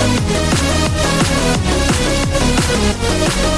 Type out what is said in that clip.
We'll be right back.